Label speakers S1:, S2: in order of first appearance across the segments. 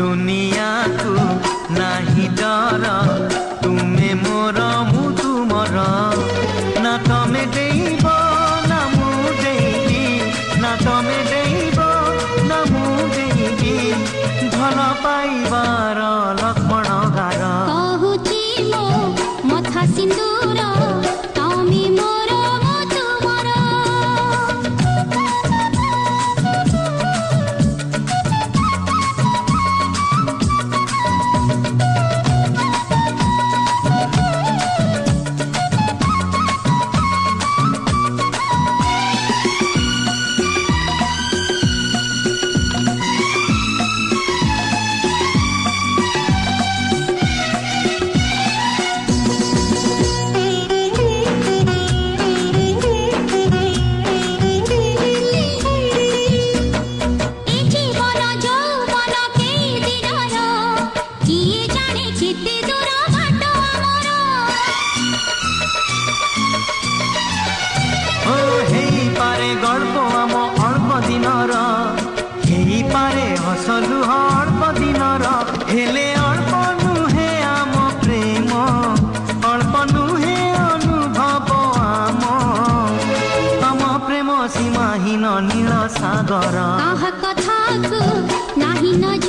S1: দুনিয়াকু নাহি ডর তুমি মোর মু তুমরা পাইবার ହେଇପାରେ ହସ ଲୁହ ଅଳ୍ପ ଦିନର ହେଲେ ଅଳ୍ପ ନୁହେଁ ଆମ ପ୍ରେମ ଅଳ୍ପ ନୁହେଁ ଅନୁଭବ ଆମ ଆମ ପ୍ରେମ ସୀମାହୀନ ନୀଳ ସାଗର
S2: କାହା କଥାକୁ ନାହିଁ ନଜର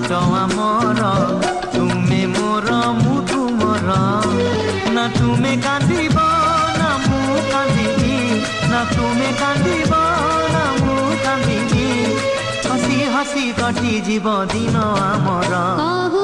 S2: ବାଟଆ ମୋର ତୁମେ ମୋର ମୁଁ ତୁମର ନା ତୁମେ କାନ୍ଦିବ ନା ମୁଁ କାନ୍ଦିବି ନା ତୁମେ କାନ୍ଦିବ ନା ମୁଁ
S1: କାନ୍ଦିବି ହସି ହସି କଟିଯିବ ଦିନ ଆମର